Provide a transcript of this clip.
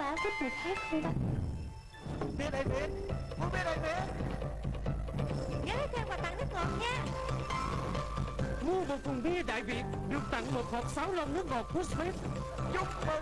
báo giúp người khác không ta Biết ai biết Muốn biết ai biết Nhớ thêm quà tặng nước ngọt nha. Mua một thùng bia Đại Việt Được tặng một hộp sáu lon nước ngọt của Smith. Chúc mừng.